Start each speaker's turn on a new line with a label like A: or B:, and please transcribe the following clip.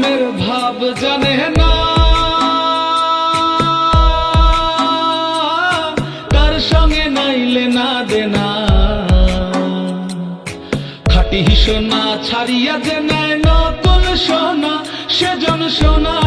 A: মনের ভাব জানে না। তার সঙ্গে নাইলে না দেনা। খাটি হিসোনা ছাড়িয়া যে নেয় নতুন সোনা, সেজন সোনা